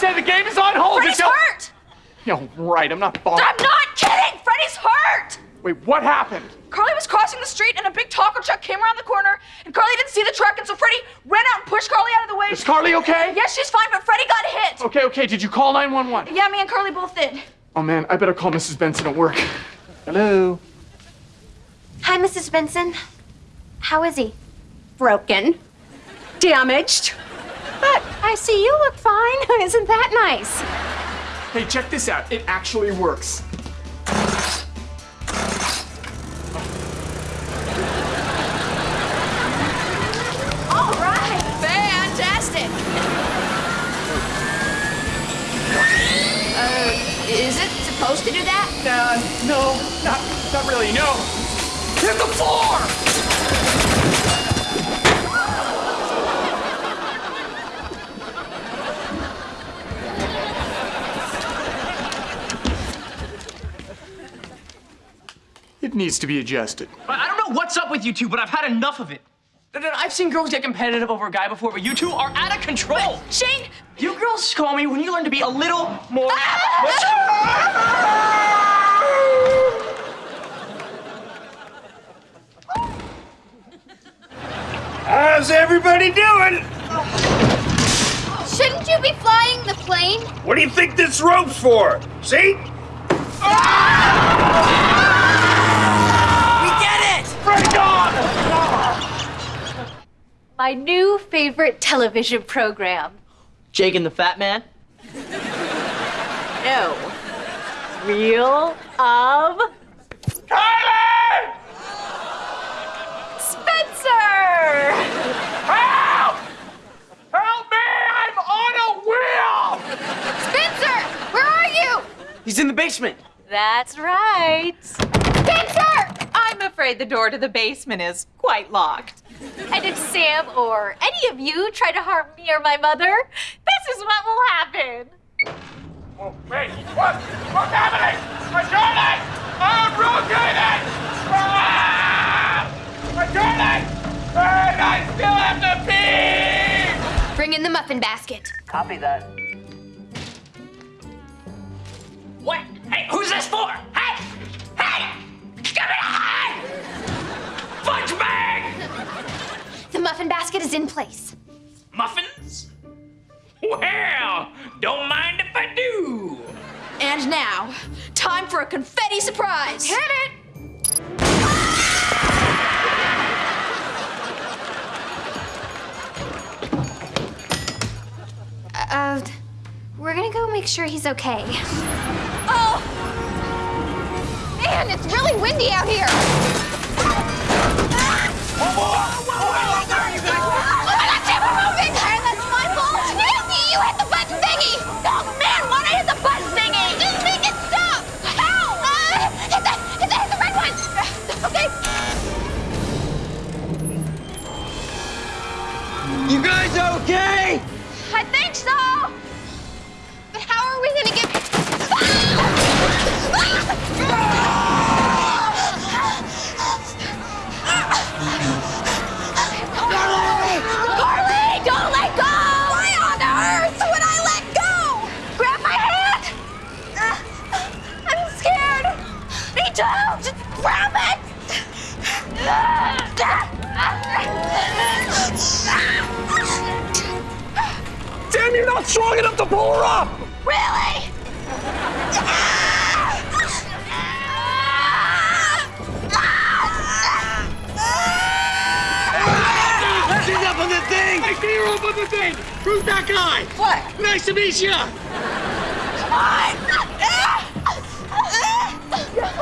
said the game is on hold. Freddie's until- hurt! Yeah, right. I'm not falling. I'm not kidding! Freddie's hurt! Wait, what happened? Carly was crossing the street and a big taco truck came around the corner and Carly didn't see the truck and so Freddie ran out and pushed Carly out of the way. Is Carly okay? Yes, she's fine, but Freddie got hit. Okay, okay. Did you call 911? Yeah, me and Carly both did. Oh man, I better call Mrs. Benson at work. Hello. Hi, Mrs. Benson. How is he? Broken. Damaged. But I see you look fine. Isn't that nice? Hey, check this out. It actually works. All right, fantastic. Uh, is it supposed to do that? Uh, no, not, not really. No. Hit the floor! Needs to be adjusted. I don't know what's up with you two, but I've had enough of it. I've seen girls get competitive over a guy before, but you two are out of control. Shane! You girls call me when you learn to be a little more. Ah! How's everybody doing? Shouldn't you be flying the plane? What do you think this rope's for? See? We get it! My new favorite television program. Jake and the Fat Man. No. Real of Kylie! Spencer! Help! Help me! I'm on a wheel! Spencer! Where are you? He's in the basement. That's right. Spencer! I'm afraid the door to the basement is quite locked. And if Sam or any of you try to harm me or my mother, this is what will happen. Oh, wait, what? What's happening? My journey! I'm rotating! Ah! My journey! And I still have to pee! Bring in the muffin basket. Copy that. What? Hey, who's this for? Muffin basket is in place. Muffins? Well, don't mind if I do. And now, time for a confetti surprise. Hit it! Uh, we're gonna go make sure he's okay. Oh! Man, it's really windy out here. You guys okay? I think so. But how are we gonna get? Carly, don't let go! Why on earth would I let go? Grab my hand. I'm scared. Me too. Just grab it. Damn, you're not strong enough to pull her up! Really? She's up on the thing! I see her up on the thing! Who's that guy? What? Nice to meet you!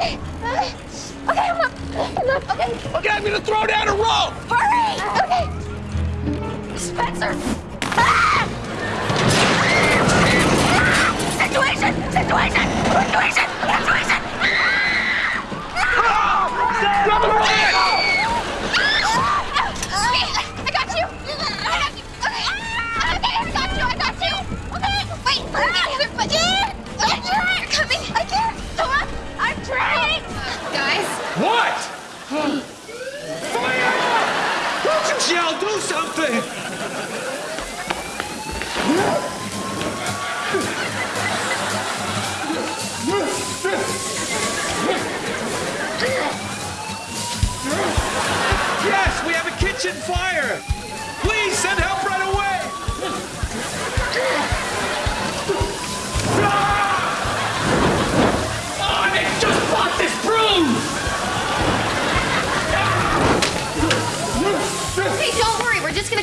Okay, okay, okay, I'm up, okay. Okay, I'm gonna throw down a rope! Hurry! Okay. Spencer! Ah!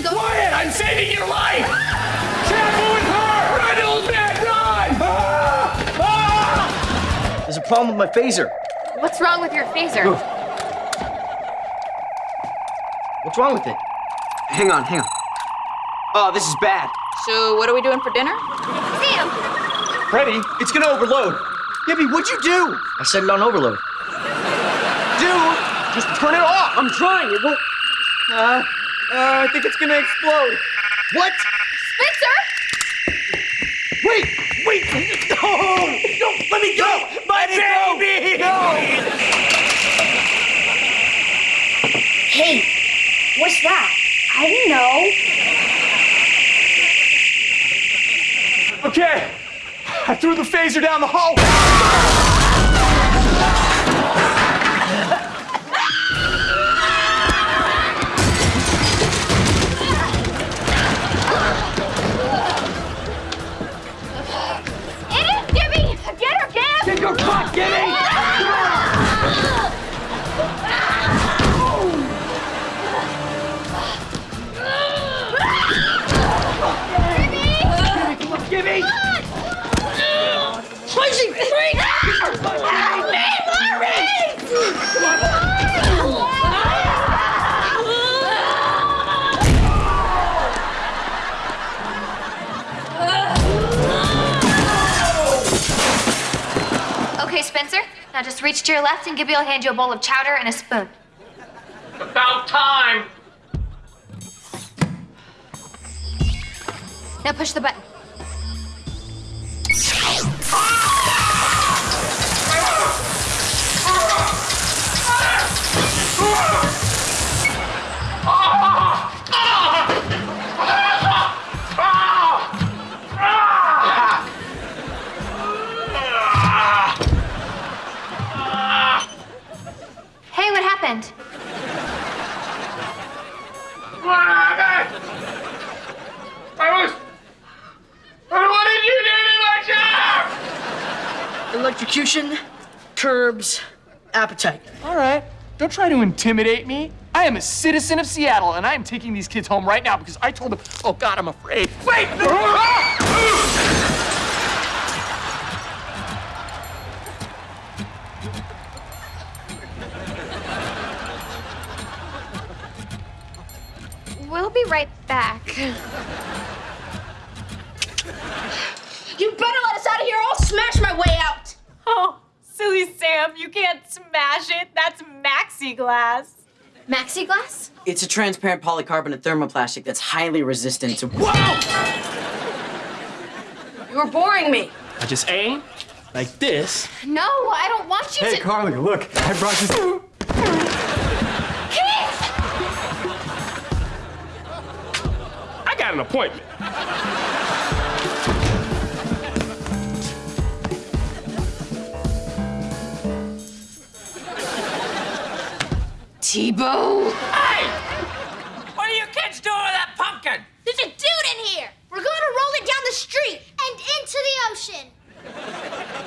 Gonna go. Quiet! I'm saving your life! Careful with her! Run, old man, run! Ah! Ah! There's a problem with my phaser. What's wrong with your phaser? What's wrong with it? Hang on, hang on. Oh, this is bad. So, what are we doing for dinner? Sam, Freddie, It's gonna overload. Gibby, what'd you do? I set it on overload. Dude, just turn it off. I'm trying. It won't. Uh, uh, I think it's gonna explode. What? Spencer! Wait, wait. No, no, let me go. My baby. No. Hey, what's that? I don't know. okay. I threw the phaser down the hall. Your Now just reach to your left and Gibby will hand you a bowl of chowder and a spoon. About time. Now push the button. I was. What did you do to my job? Electrocution, curbs, appetite. All right. Don't try to intimidate me. I am a citizen of Seattle, and I am taking these kids home right now because I told them. Oh God, I'm afraid. Wait! Back. You better let us out of here. I'll smash my way out. Oh, silly Sam, you can't smash it. That's maxi glass. Maxi glass? It's a transparent polycarbonate thermoplastic that's highly resistant to. Whoa! You're boring me. I just aim like this. No, I don't want you to. Carly, look, I brought you. got an appointment. Tebow. Hey! What are you kids doing with that pumpkin? There's a dude in here. We're going to roll it down the street and into the ocean.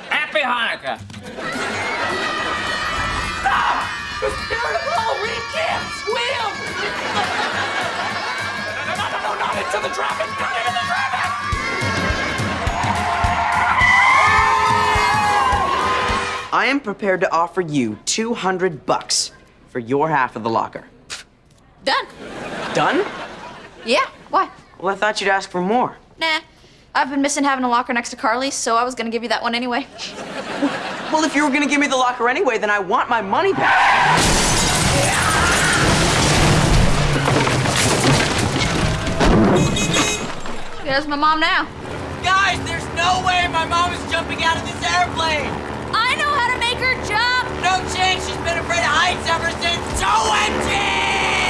Happy Hanukkah. The spirit of Halloween can't swim! Into the traffic! Not into the traffic! I am prepared to offer you 200 bucks for your half of the locker. Done. Done? Yeah, why? Well, I thought you'd ask for more. Nah. I've been missing having a locker next to Carly's, so I was gonna give you that one anyway. Well, if you were gonna give me the locker anyway, then I want my money back. There's my mom now. Guys, there's no way my mom is jumping out of this airplane. I know how to make her jump. No chance. She's been afraid of heights ever since. OMG!